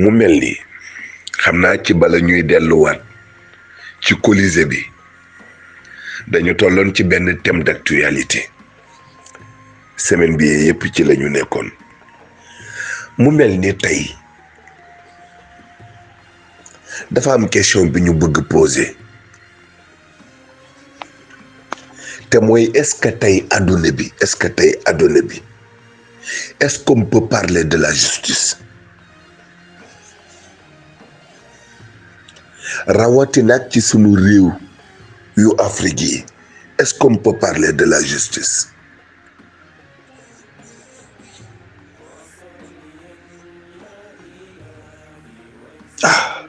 mu mel ni xam naa ci bala ñuy delluwaat ci Colisée bi dañu tolloon ci benn thème d'actualité semaine bi yëpp ci la ñu nekkoon mu mel ni tey dafa am question bi ñu bëgg poser te mooy est-ce que tey adduna bi est-ce que tey adduna bi est-ce qu'on peut parler de la justice rawati nag ci sunu réew yu Afrique yi est-ce qu'on peut parler de la justice Ah.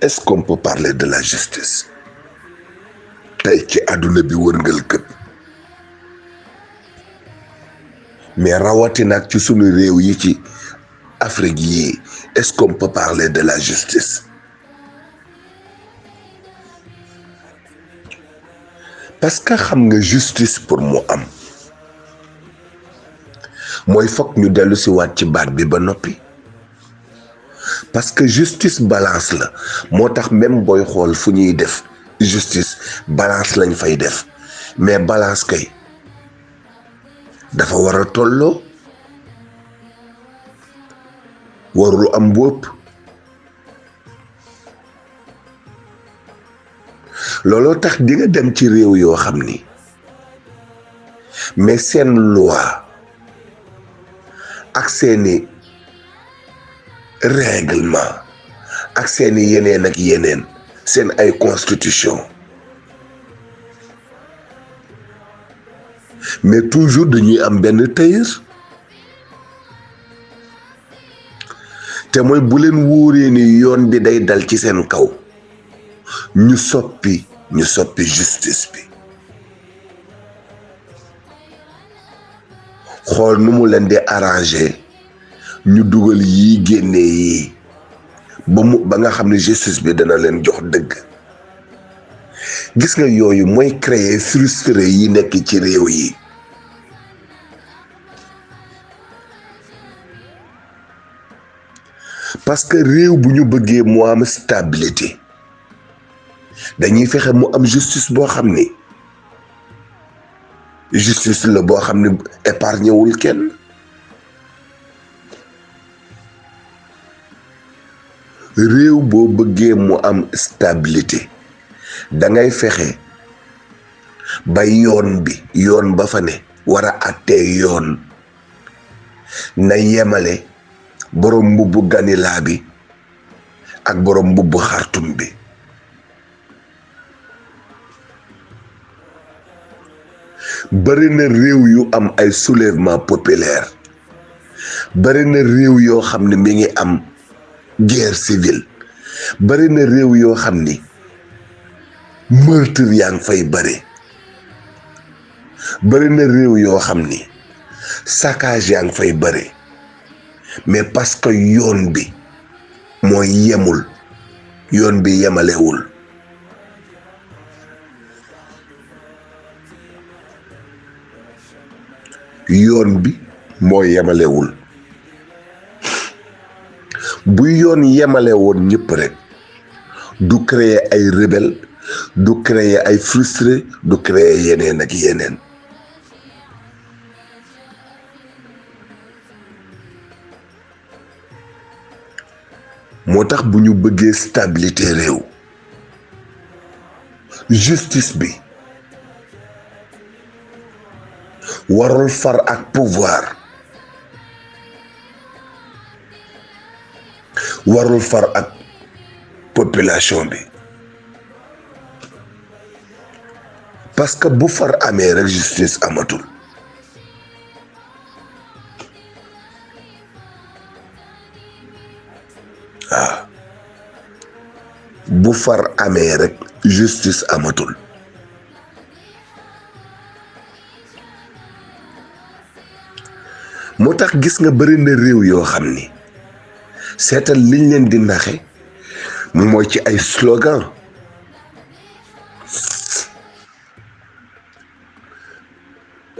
Est-ce qu'on peut parler de la justice tey ci àdduna bi wërngal këpp mais rawatina ak ci sunu réew yi ci Afrique yii est-ce qu'on peut parler de la justice parce que xam nga justice pour mu am mooy foog ñu dellu si waat ci baat bi ba noppi parce que justice balance la moo tax même booy xool fu ñuy def justice balance lañ fay def mais balance kay dafa war a tolloo warul am bu ëpp looloo tax di nga dem ci réew yoo xam ni mais seen loi ak seeni règlement ak seeni yeneen ak yeneen seen ay constitution mais toujours dañuy am benn tailleur te mooy bu leen wóoree ni yoon bi day dal ci seen kaw ñu soppi ñu soppi justice bi xool nu mu leen di arranger ñu dugal yii génne yii ba mu ba nga xam ne justice bi dana leen jox dëgg gis nga yooyu mooy créer frustré yi nekk ci réew yi parce que réew bu ñu bëggee mu am stabilité dañuy fexe mu am justice boo xam ni justice la boo xam ne épargné wul kenn réew boo bëggee mu am stabilité da ngay fexe ba yoon bi yoon ba fa ne war a àttee yoon na yemale boroom mbubbu ganilaa bi ak boroom mbubbu xartum bi bari na réew yu am ay soulèvement populaire bari na réew yoo xam ne mi ngi am guerre civile bari na réew yoo xam ni meurtre yaa ngi fay bëri bëri na réew yoo xam ni saccage yaa ngi fay bëri mais parce que yoon bi mooy yemul yoon bi yemalewul yoon bi moo yemalewul bu yoon yemale woon ñëpp rek du créer ay rebelle du créer ay frustré du créer yeneen ak yeneen moo tax bu ñu bëggee stabilité réew justice bi warul far ak pouvoir warul far ak population bi parce que bu far amee rek justice amatul waaw bu far amee rek justice amatul moo tax gis nga bëri na réew yoo xam ni seetal liñ leen di naxe mooy ci ay slogan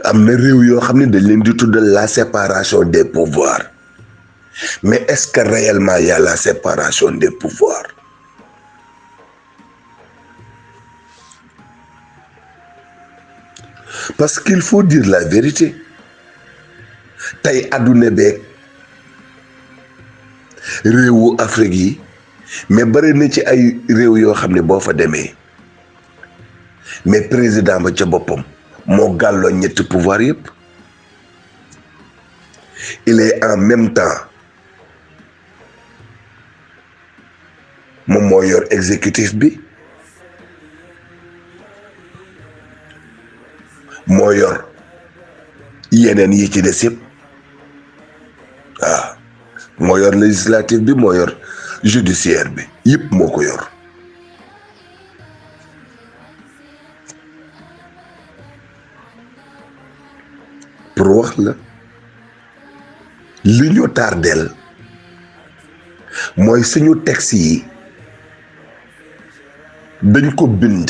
am na réew yoo xam ne dañ leen di tuddal la séparation des pouvoirs mais est-ce que réellement y a la séparation des pouvoirs parce qu'il faut dire la vérité tey adduna beeg réewu Afrique yi mais bëri na ci ay réew yoo xam ne boo fa demee mais président ba ca boppam moo gàlloo ñetti pouvoir yëpp il est en même temps moom moo yor exécutif bi moo yor yeneen yi ci des yëpp waaw moo yor législatif bi moo yor judiciaire bi yëpp moo ko yor pour wax la li ñu tardeel mooy suñu texte yi dañ ko bind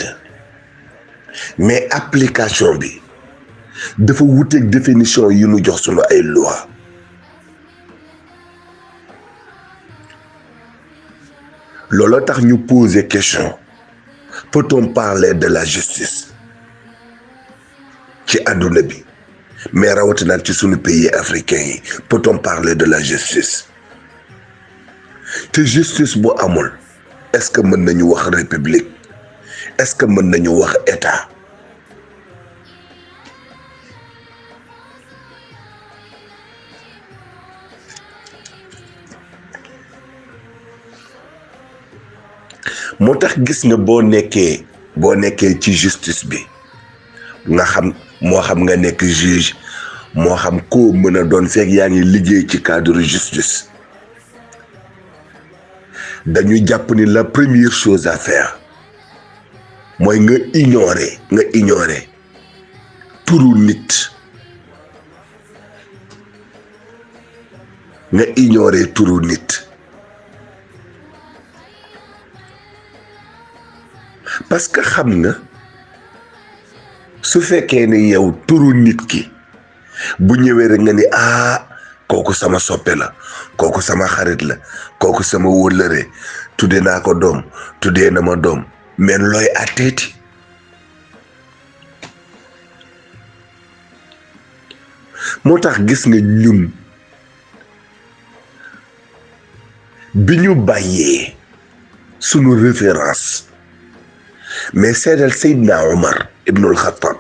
mais application bi dafa wuteeg définition yi ñu jox suñu ay loi looloo tax ñu poser question peut-on parler de la justice ci àdduna bi mais rawatina ci sunu pays africain yi peut-on parler de la justice te justice bu amul est-ce que mën nañu wax république est-ce que mën nañu wax état moo tax gis nga boo nekkee boo nekkee ci justice bi nga xam moo xam nga nekk juge moo xam koo mën a doon fekk yaa ngi liggéey ci cadre justice dañu jàpp ni la première chose à faire mooy nga ignorer nga ignorer turu nit nga ignorer turu nit parce que xam nga su fekkee ne yow turu nit ki bu ñëwee rek nga ni ah kooku sama soppe la kooku sama xarit la kooku sama wóllëre tudde naa ko doom tuddee na ma doom men looy atteeti moo tax gis nga ñun bi ñu bàyyee sunu référence mais seedal Seydina Omar ibnul Xattab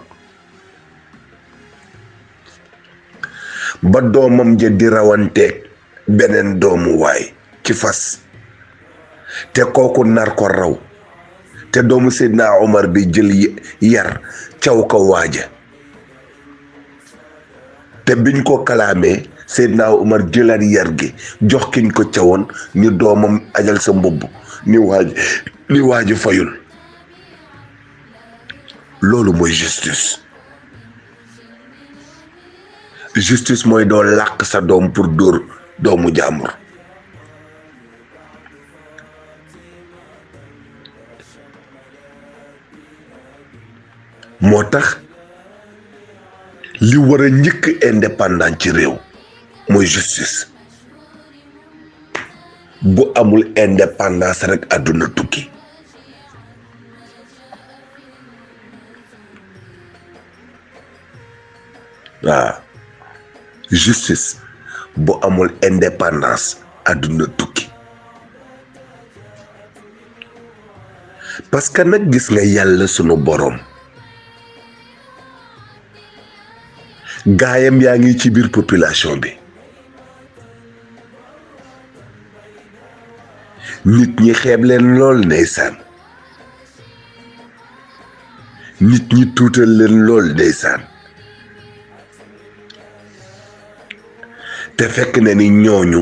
ba doomam ja di rawanteeg beneen doomu waay ci fas te kooku nar ko raw te doomu Seydina Omar bi jël yar caw ko waaja te biñ ko kalaamee Seydina Umar jëlaat yar gi jox kiñ ko cawoon ni doomam ajal sa mbubb ni waaj ni waaju fayul loolu mooy justice justice mooy doo làq sa doom pour dóor doomu jàmbur moo tax li war a njëkk indépendant ci réew mooy justice bu amul indépendance rek àdduna tukki waaw justice bu amul indépendance àdduna tukki parce que nag gis nga yàlla sunu boroom gaayam yaa ngi ci biir population bi nit ñi xeeb leen lool ndeysaan nit ñi tuutal leen lool ndeysaan te fekk na ni ñooñu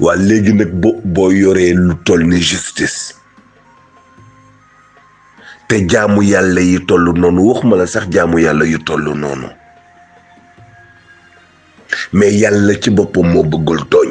waa léegi nag bo boo yoree lu toll ni justice te jaamu yàlla yi toll noonu waxuma la sax jaamu yàlla yu toll noonu mais yàlla ci boppam moo bëggul tooñ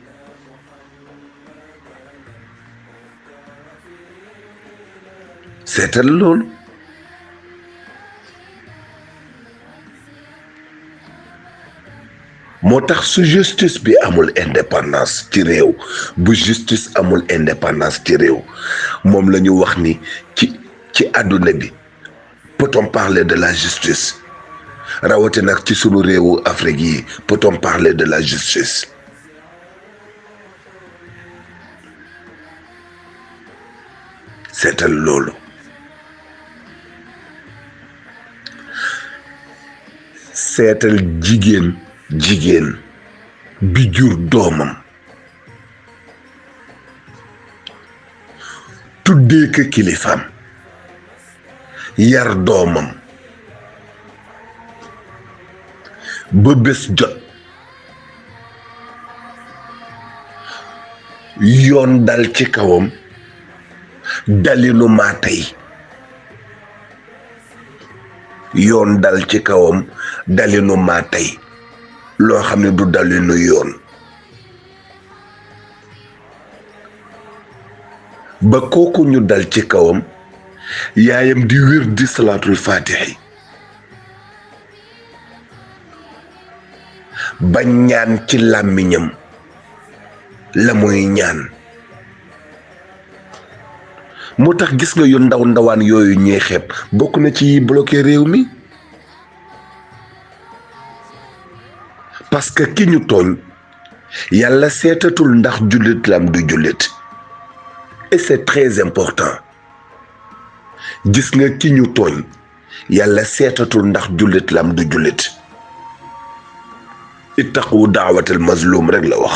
seetal loolu moo tax su justice bi amul indépendance ci réew bu justice amul indépendance ci réew moom la ñu wax ni ci ci àdduna bi peut-on parler de la justice rawati nag ci sunu réewu Afrique yi peut-on parler de la justice seetal loolu seetal jigéen jigéen bi jur doomam tuddee ko kilifaam yar doomam ba bés jot yoon dal ci kawam dalinu maa tey yoon dal ci kawam dalinu maa tey loo xam ne du dalinu yoon ba kooku ñu dal ci kawam yaayam di wér di salaatul faatixi ba ñaan ci làmmiñam la muy ñaan moo tax gis nga yu ndaw ndawaan yooyu ñuy xeeb bokk na ci yi bloqué réew mi parce que ki ñu tooñ yàlla seetatul ndax jullit lam du jullit et c'est très important gis nga ki ñu tooñ yàlla seetatul ndax jullit lam du jullit ittaqu daawatal mazlum rek la wax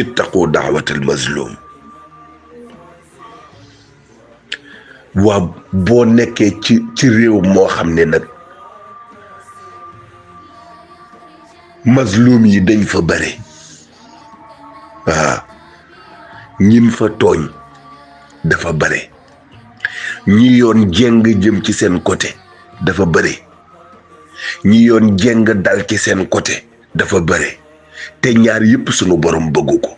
ittaqu daawatal mazlum waa boo nekkee ci ci réew moo xam ne nag mazlum yi dañ fa bare waaw ñin fa tooñ dafa bare ñi yoon jeng jëm ci seen côté dafa bare ñi yoon jeng dal ci seen côté dafa bare te ñaar yépp sunu borom bëggu ko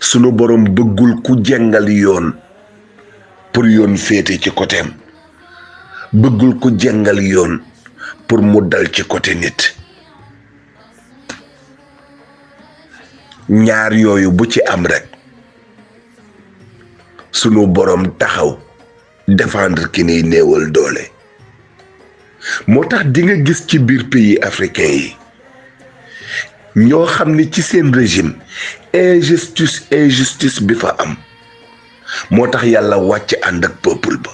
sunu borom bëggul ku jengal yoon pour yoon féete ci côté am bëggul ku jengal yoon pour mu dal ci côté nit ñaar yooyu bu ci am rek sunu borom taxaw défendre ki niy néewal doole moo tax di nga gis ci biir pays africain yi ñoo xam ni ci seen régime injustice injustice bi fa am moo tax yàlla wàcc ànd ak peuple ba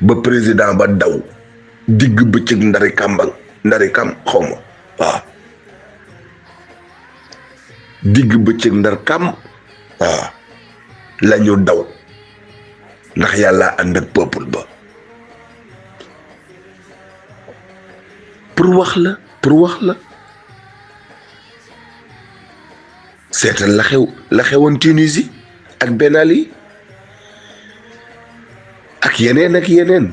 ba président ba daw digg bëccëg ndari kàmbang ndari kam xaw ma waaw digg bëccëg ndar kam waaw la ñu daw ndax yàlla ànd ak peuple ba pour wax la pour wax la seetal la xew la xewoon Tunisie ak Ben Ali ak yeneen ak yeneen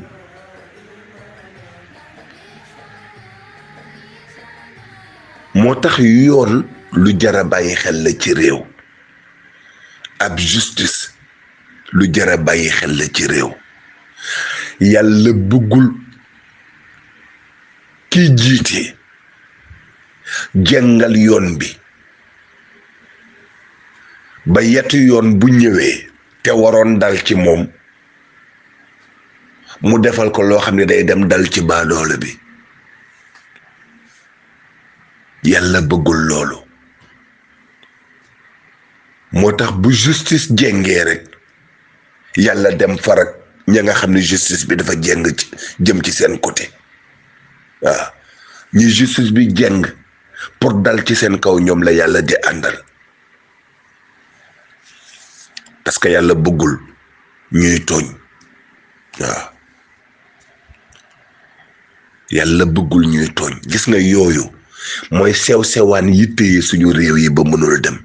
moo tax yoon lu jara bàyyi xel la ci réew ab justice lu jar a bàyyi xel la ci réew yàlla bëggul ki jiite jàngal yoon bi ba yetu yoon bu ñëwee te waroon dal ci moom mu defal ko loo xam ne day dem dal ci baadoole bi yàlla bëggul loolu moo tax bu justice jengee rek yàlla dem farak ña nga xam ne justice bi dafa jeng ci jëm ci seen côté waaw ñi justice bi jeng pour dal ci seen kaw ñoom la yàlla di àndal parce que yàlla bëggul ñuy tooñ waaw yàlla bëggul ñuy tooñ gis nga yooyu mooy sew sewaan yi téye suñu réew yi ba mënul dem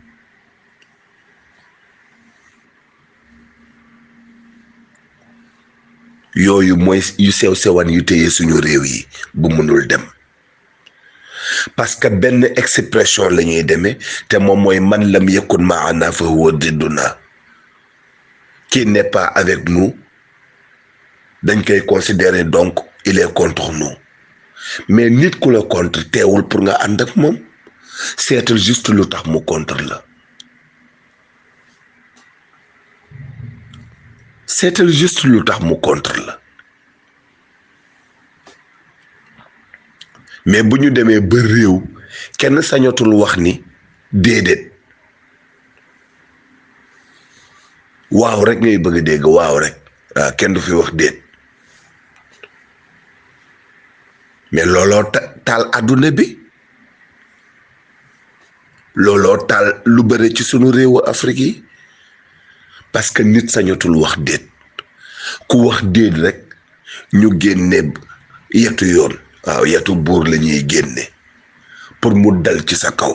yooyu mooy yu sew sewaan yu téye suñu réew yi ba mënul dem parce que benn expression la ñuy demee te moom mooy man lam yakun maana fa huwa didduna qui n'est pas avec nous dañ koy considérer donc il est contre nous mais nit ku la contre teewul pour nga ànd ak moom seetal juste lu tax mu contre la seetal juste lu tax mu contre la mais bu ñu demee ba réew kenn sañatul wax ni déedéet waaw rek ngay bëgg a dégg waaw rek waaw kenn du fi wax déet mais looloo taal àdduna bi looloo taal lu bare ci sunu réewu Afrique yi parce que nit sañatul wax déet ku wax déet rek ñu génne yetu yoon waaw yetu buur la ñuy génne pour mu dal ci sa kaw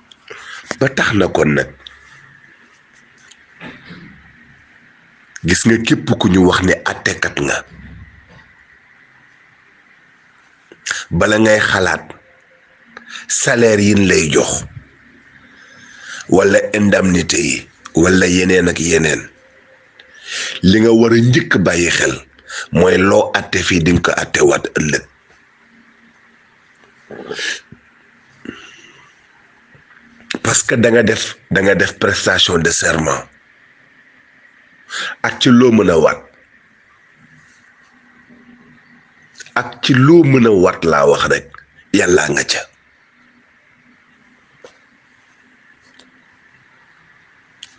ba tax na kon nag gis nga képp ku ñu wax ne àttekat nga bala ngay xalaat salaire yin lay jox wala indemnité yi wala yeneen ak yeneen li nga war a njëkk bàyyi xel mooy loo àtte fii di nga ko àttewaat ëllëg parce que da nga def da nga def prestation de serment ak ci loo mën a waat ak ci loo mën a waat laa wax rek yàllaa nga ca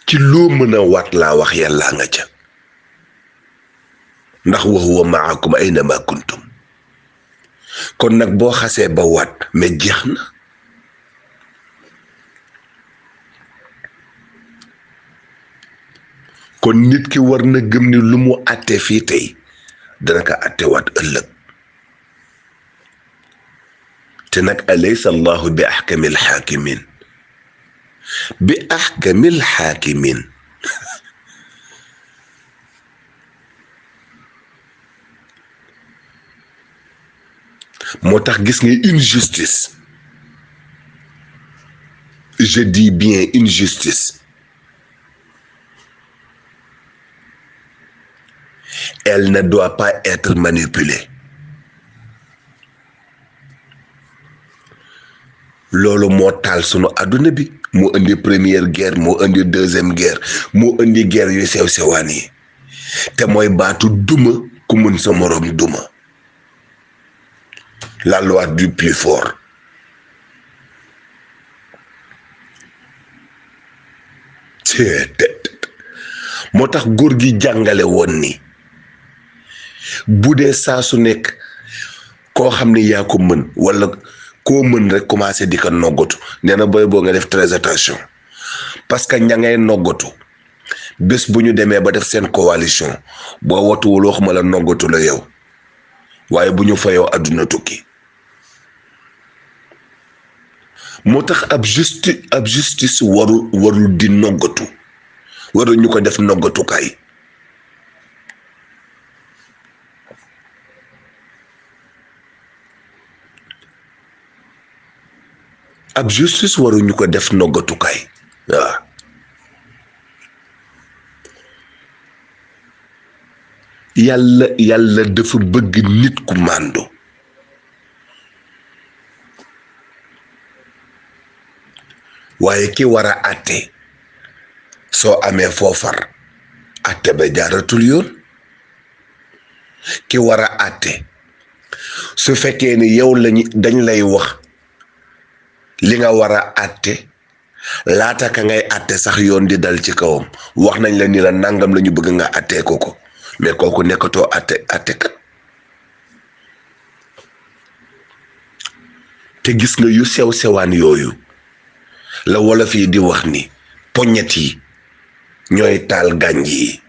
ci loo mën a waat laa wax yàllaa nga ca ndax wa huwa maakum aynama kuntum kon nag boo xasee ba waat mais jeex na kon nit ki war na gëm ni lu mu àtte fii tey dana ko àttewaat ëllëg te nag alaysa allahu bi axkamil xaakimin bi axkamil xaakimin moo tax gis nga injustice je dis bien injustice elle ne doit pas être manipulée loolu moo taal sunu àdduna bi moo indi première guerre moo indi deuxième guerre moo indi guerre yu sew sewaan yi te mooy baatu duma ku mën sa moroom duma la loi du plus fort moo tax góor gi jàngale woon ni bu dee saa su nekk koo xam ne yaa ko mën walla koo mën rek commencé di ko noggatu nee na booy boo nga def très attention parce que ña ngay noggatu bés bu ñu demee ba def seen coalition boo watuwul waxuma la noggatu la yow waaye bu ñu fayoo àdduna tukki moo tax ab justi ab justice waru warul di noggatu warul ñu ko def noggatukaay ab justice waruñu ko def noggatukaay waaw yàlla yàlla dafa bëgg nit ku màndu waaye ki war a àtte soo amee foofar àtte ba jaaratul yoon ki war a àtte su fekkee ni yow lañu dañ lay wax li nga war a àtte laata ka ngay àtte sax yoon di dal ci kawam wax nañ la ni la nangam la ñu bëgg nga àttee ko ko mais kooku nekkatoo àtte àtte kat te gis nga yu sew sewaan yooyu la wolof yi di wax ni poñet yi ñooy taal gànj yi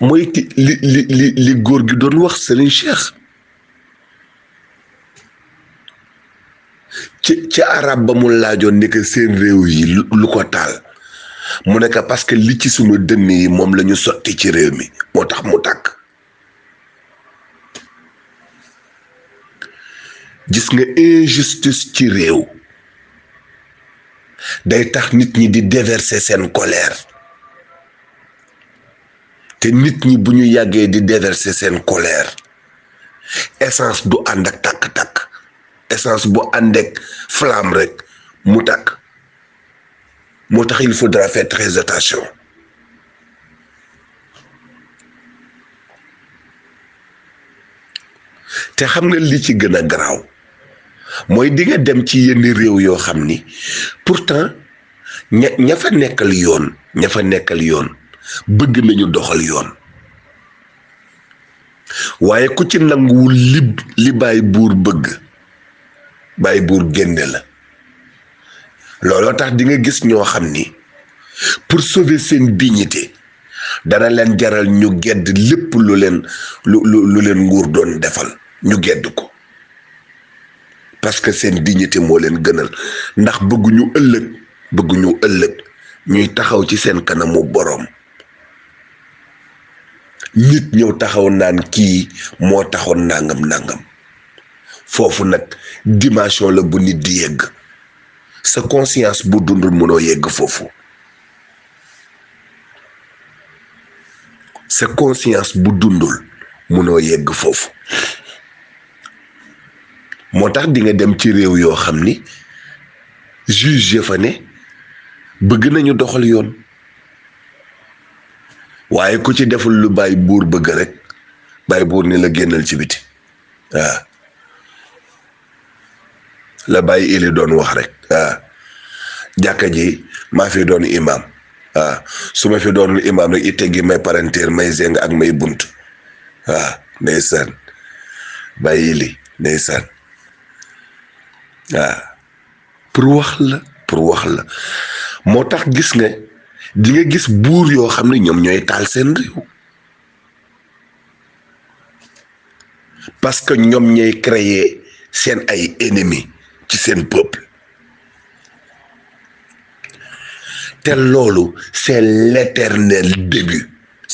mooy ti li li li li góor gi doon wax Serigne Cheikh ci ci arab ba mu laajoon ni que seen réew yi lu lu ko taal mu nekk parce que li ci sunu dënn yi moom la ñu sotti ci réew mi moo tax mu tàkk gis nga injustice ci réew day tax nit ñi di déverser seen colère te nit ñi bu ñu yàggee di déverser seen colère essence du ànd ak tàkk-tàkk essence bu ànd ak flamme rek mu tàkk moo tax il faudra faire très attention te xam nga li ci gën a garaaw mooy di nga dem ci yenn réew yoo xam ni pourtant ña ña fa nekkal yoon ña fa nekkal yoon bëgg nañu doxal yoon waaye ku ci nanguwul li li bàyyi buur bëgg bàyyi buur génne la looloo tax di nga gis ñoo xam ni pour sauver seen dignité dana leen jaral ñu gedd lépp lu leen lu lu lu leen nguur doon defal ñu gedd ko parce que seen dignité moo leen gënal ndax bëgguñu ëllëg bëgguñu ëllëg ñuy taxaw ci seen kanamu boroom nit ñëw taxaw naan kii moo taxoon nangam nangam foofu nag dimension la bu nit di yegg sa conscience bu dundul mënoo yegg foofu sa conscience bu dundul mënoo yegg foofu moo tax di nga dem ci réew yoo xam ni juge ya fa ne bëgg nañu doxal yoon waaye ku ci deful lu bàyyi buur bëgg rek bàyyi buur ni la génnal ci biti waaw la bàyyi ili doon wax rek waaw jàkka ji maa fi doon imaam waaw su ma fi doonul imaam rek itte gi may parenteer may zeng ak may bunt waaw ndeysaan bàyyi ili ndeysaan waaw pour wax la pour wax la moo tax gis nga di nga gis buur yoo xam ne ñoom ñooy taal seen réew parce que ñoom ñooy créer seen ay ennemis ci seen peuple te loolu c'est l'éternel début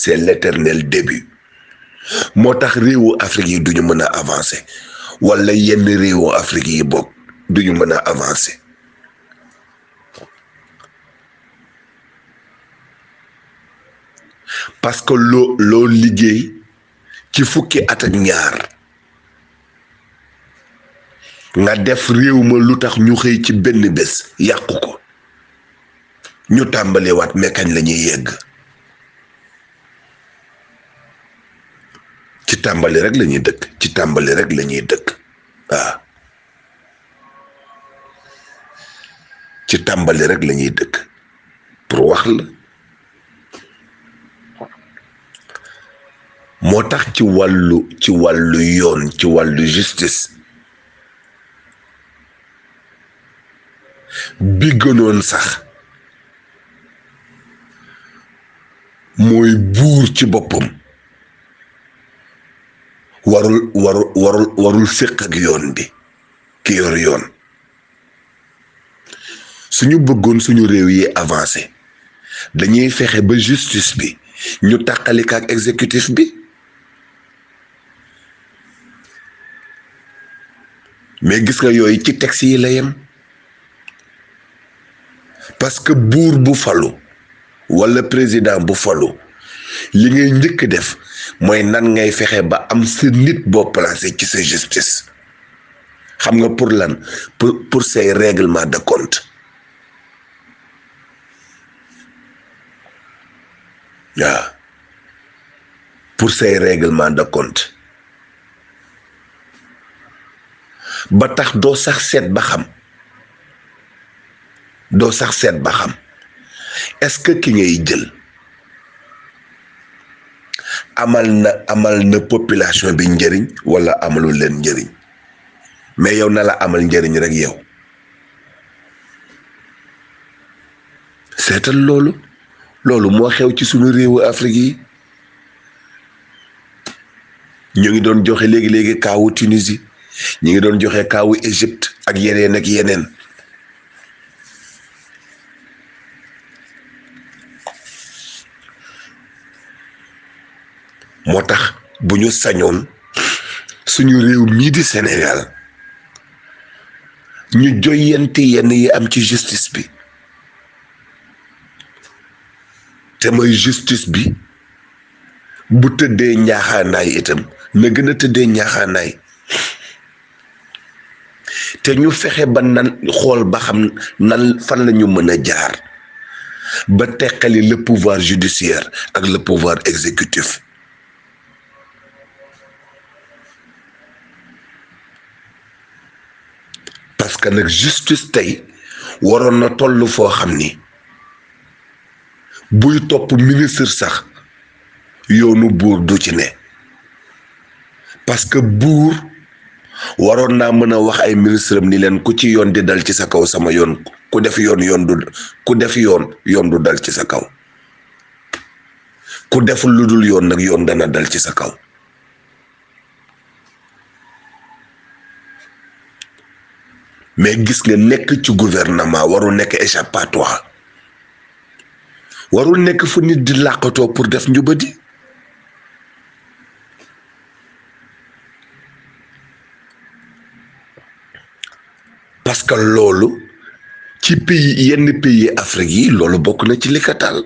c'est l'éternel début moo tax réewu Afrique yi duñu mën a avancer wala yenn réewu Afrique yi bokk duñu mën a avancer parce que loo loo liggéey ci fukki at ak ñaar nga def réew ma lu tax ñu xëy ci benn bés yàqu ko ñu tàmbalewaat mekañ la ñuy yegg ci tàmbali rek la ñuy dëkk ci tàmbali rek la ñuy dëkk waaw ci tàmbali rek la ñuy dëkk pour wax la moo tax ci wàllu ci wàllu yoon ci wàllu justice bi gënoon sax mooy buur ci boppam warul warul warul warul séq ak yoon bi ki yor yoon suñu bëggoon suñu réew yi avancé dañuy fexe ba justice bi ñu tàqalik ak exécutif bi mais gis nga yooyu ci texte yi la yem parce que buur bu falu walla président bu falu li ngay njëkk def mooy nan ngay fexe ba am sa nit boo placé ci sa justice xam nga pour lan pour pour say règlement de compte waaw pour say règlement de compte ba tax doo sax seet ba xam doo sax seet ba xam est-ce que ki ngay jël amal na amal na population bi njëriñ wala amalu leen njëriñ mais yow na la amal njëriñ rek yow seetal loolu loolu moo xew ci sunu réewu Afrique yi ñu ngi doon joxe léegi léegi kaawu Tunisie ñu ngi doon joxe kaawu Égypte ak yeneen ak yeneen moo tax bu ñu sañoon suñu réew mii di Sénégal ñu joyante yenn yi am ci justice bi te mooy justice bi bu tëddee njaaxaanaay itam na gën a tëddee njaaxaanaay te ñu fexe ba nan xool ba xam nan fan la ñu mën a jaar ba teqali le pouvoir judiciaire ak le pouvoir exécutif parce que nag justice tey waroon na toll foo xam ni buy topp ministre sax yoonu buur du ci ne parce que buur waroon naa mën a wax ay ministre am ni leen ku ci yoon di dal ci sa kaw sama yoon ku def yoon yoon du ku def yoon yoon du dal ci sa kaw ku deful lu dul yoon nag yoon dana dal ci sa kaw mais gis nga nekk ci gouvernement warul nekk échappatoire warul nekk fu nit di làqatoo pour def njubadi parce que loolu ci pays yenn pays Afrique yi loolu bokk na ci li ko taal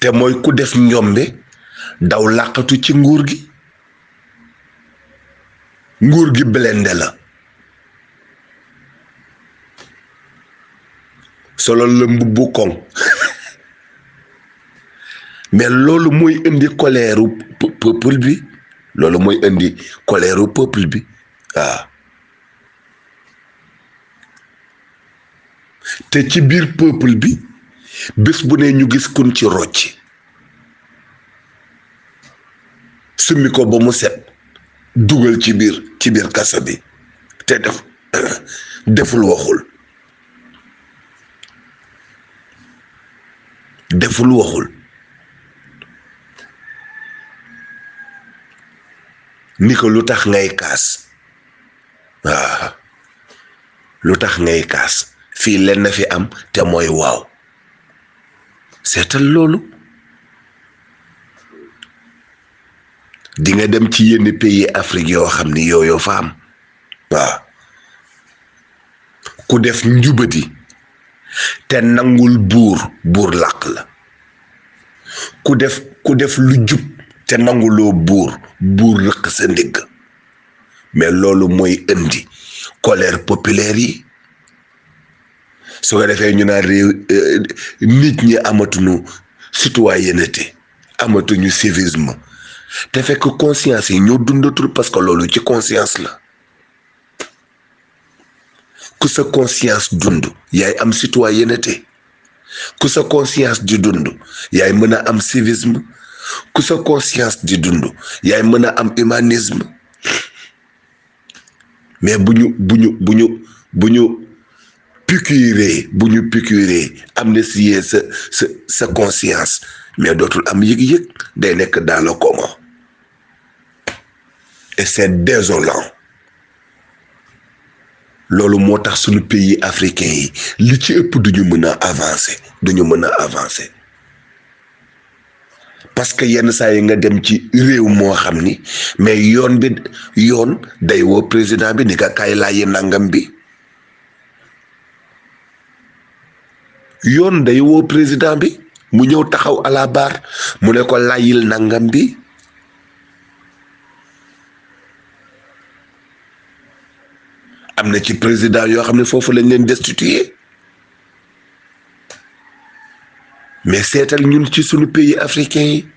te mooy ku def njombe daw làqatu ci nguur gi nguur gi blende la solo la mbubbu koŋ mais loolu mooy indi colère peuple bi loolu mooy indi colère peuple bi waaw te ci biir peuple bi bés bu ne ñu gis kun ci rocc summi ko ba mu set dugal ci biir ci biir kaso bi te def deful waxul deful waxul ni ko lu tax ngay kaas waaw lu tax ngay kaas fii lenn fi am te mooy waaw seetal loolu di nga dem ci yenn pays Afrique yoo xam ni yooyu fa am waaw ku def njubadi te nangul buur buur làq la ku def ku def lu jub te nanguloo buur buur rëq sa ndigg mais loolu mooy indi colère populaire yi su ko defee ñu naan réew nit ñi amatuñu citoyenneté amatuñu civisme te fekk conscience yi ñoo dundatul parce que loolu ci conscience la ku sa conscience dund yaay am citoyenneté ku sa conscience di dund yaay mën a am civisme ku sa conscience di dund yaay mën a am humanisme mais bu ñu bu ñu bu ñu bu ñu piqûre bu ñu piqûre amnistier sa sa sa conscience mais dootul am yëg-yëg day nekk dans le coma et c'est désolant loolu moo tax suñu pays africain yi li ci ëpp duñu mën a avancer duñu mën a avancer parce que yenn saa yi nga dem ci réew moo xam ni mais yoon bi yoon day woo président bi ni ka kaay laayi nangam bi yoon day woo président bi mu ñëw taxaw à la barre mu ne ko layil nangam bi am na ci président yoo xam ne foofu lañ leen destituer mais seetal ñun ci suñu pays africain yi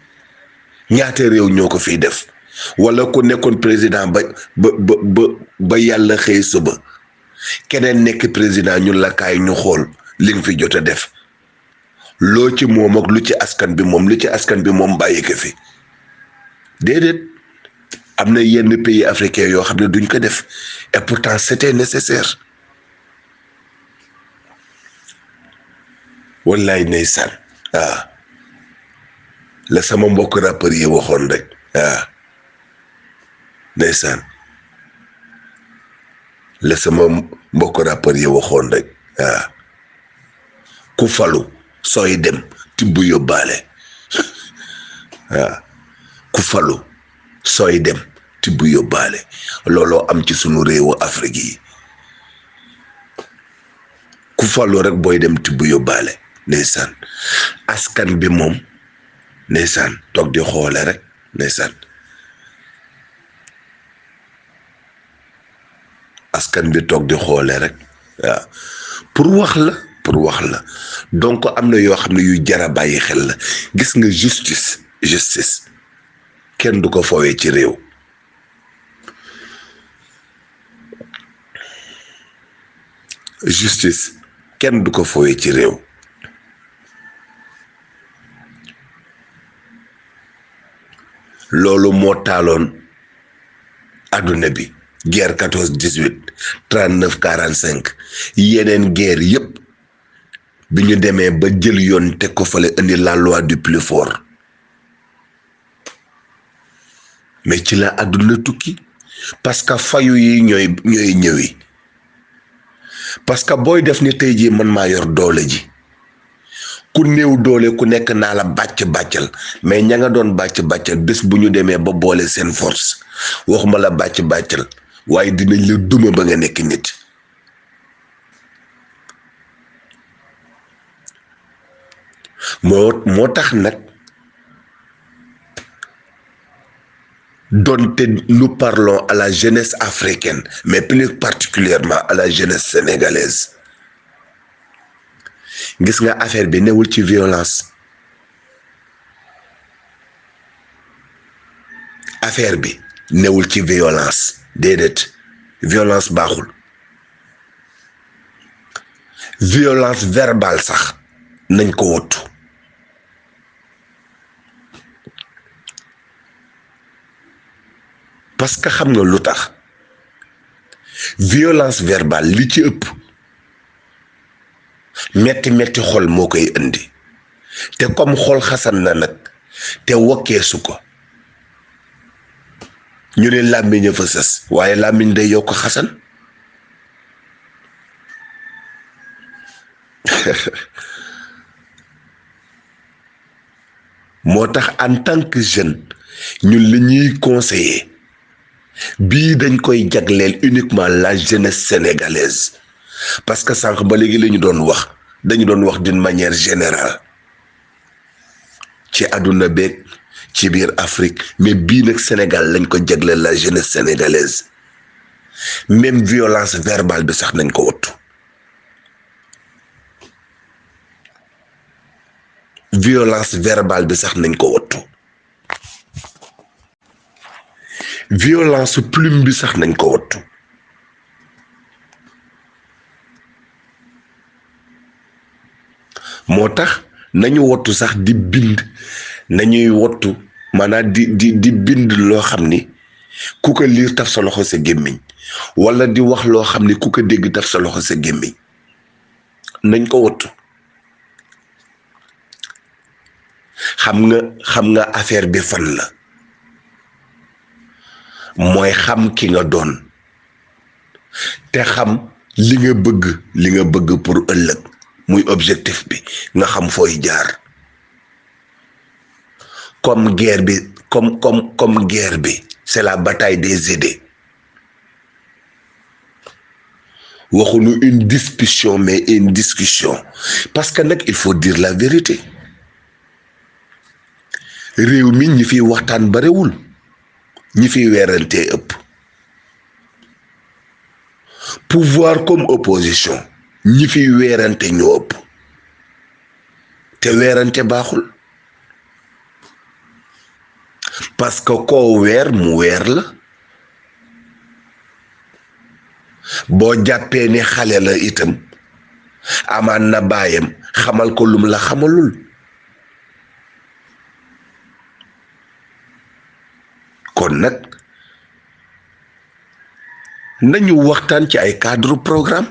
ñaata réew ñoo ko fiy def wala ku nekkoon président ba ba ba ba yàlla xëy suba keneen nekk président ñun la kaay ñu xool li nga fi jot a def loo ci moom ak lu ci askan bi moom lu ci askan bi moom bàyyi ko fi déedéet am na yenn pays africain yoo xam ne duñ ko def et pourtant c'était nécessaire wallaay ndeysaan waaw la sama mbokk rappeur yi waxoon rek waaw ndeysaan la sama mbokk rappeur yi waxoon rek waaw ku falu sooy dem tibb yóbbaale waaw ku falu sooy dem tibb yóbbaale looloo am ci sunu réewu Afrique yi ku falu rek booy dem tibb yóbbaale ndeysaan askan bi moom ndeysaan toog di xoole rek ndeysaan askan bi toog di xoole rek waaw pour wax la pour wax la donc am na yoo xam ne yu jar a bàyyi xel la gis nga justice justice kenn du ko fowee ci réew justice kenn du ko fowee ci réew loolu moo taaloon adduna bi guerre quatorze dix huit trente neuf quarante cinq yeneen guerre yépp bi ñu demee ba jël yoon teg ko fale indi la loi du plus fort mais ci la àdduna tukki parce que fayu yi ñooy ñooy ñëwi parce que booy def ni tey jii man maa yor doole ji ku néew doole ku nekk naa la bàcc bàccal mais ña nga doon bàcc bàccal bés bu ñu demee ba boole seen force waxuma la bàcc bàccal waaye dinañ la duma ba nga nekk nit moo moo tax nag donte nous parlons à la jeunesse africaine mais plus particulièrement à la jeunesse sénégalaise gis nga affaire bi newul ci violence affaire bi newul ci violence déedéet violence baaxul violence verbale sax nañ ko wottu parce que xam nga lu tax violence verbale li ci ëpp metti metti xol moo koy indi te comme xol xasan na nag te wokkeesu ko ñu ne làmmiñ a fa sës waaye làmmiñ day yokk xasan moo tax en tant que jeune ñun li ñuy conseiller bii dañ koy jagleel uniquement la jeunesse sénégalaise parce que sànq ba léegi la ñu doon wax dañu doon wax d'une manière générale ci àdduna beeg ci biir Afrique mais bii nag Sénégal lañ ko jagleel la jeunesse sénégalaise même violence verbale bi sax nañ ko wattu violence verbale bi sax nañ ko wattu violence plume bi sax nañ ko wattu moo tax nañu wattu sax di bind nañuy wattu maanaam di di di bind loo xam ni ku ko liir taf sa loxo sa gémmiñ wala di wax loo xam ni ku ko dégg taf sa loxo sa gémmiñ nañ ko wottu xam nga xam nga affaire bi fan la mooy xam ki nga doon te xam li nga bëgg li nga bëgg pour ëllëg muy objectif bi nga xam fooy jaar comme guerre bi comme comme comme guerre bi c'est la bataille des idées waxuñu une discussion mais une discussion parce que nag il faut dire la vérité réew mi ñi fiy waxtaan barewul ñi fiy weerantee ëpp pouvoir comme opposition ñi fiy weerante ñoo ëpp te weerante baaxul parce que koo weer mu weer la boo jàppee ni xale la itam amaan na baayam xamal ko lum la xamalul kon nag nañu waxtaan ci ay cadre programme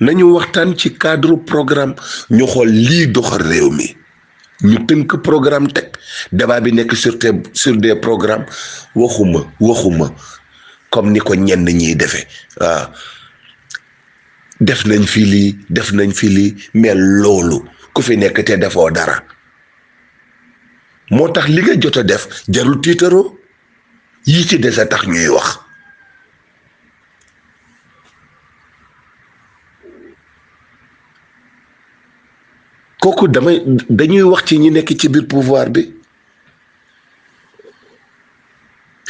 nañu waxtaan ci cadre programme ñu xool lii doxal réew mi ñu tënk programme teg débat bi nekk sur des sur des programmes waxuma waxuma comme ni ko ñenn ñiy defee waaw def nañ fi lii def nañ fi lii mais loolu ku fi nekk te defoo dara moo tax li nga jot a def jarul tiitaroo yi ci des a tax ñuy wax kooku damay dañuy wax ci ñi nekk ci biir pouvoir bi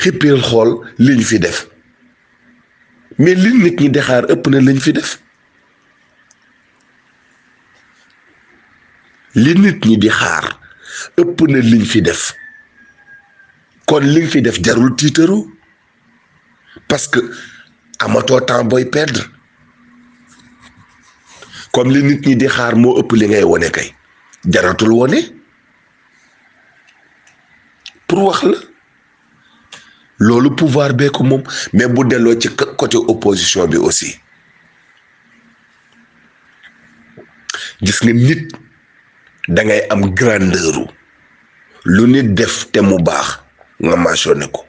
xippil xool liñ fi def mais li nit ñi di xaar ëpp na liñ fi def li nit ñi di xaar ëpp na liñ fi def kon liñ fi def jarul tiitaru parce que amatoo temps booy perdre comme li nit ñi di xaar moo ëpp li ngay wone kay jaratul wone pour wax la loolu pouvoir bee ko moom mais bu delloo ci côté opposition bi aussi gis nga nit da ngay am grandeur lu nit def te mu baax nga mentionné ko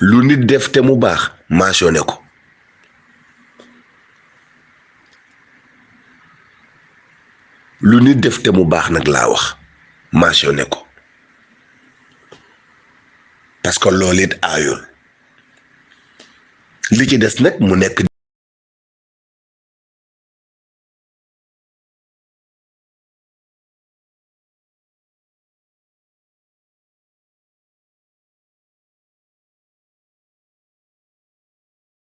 lu nit def te mu baax mentionné ko lu nit def te mu baax nag laa wax mentionné ko parce que loolu it aayul li ci des nag mu nekk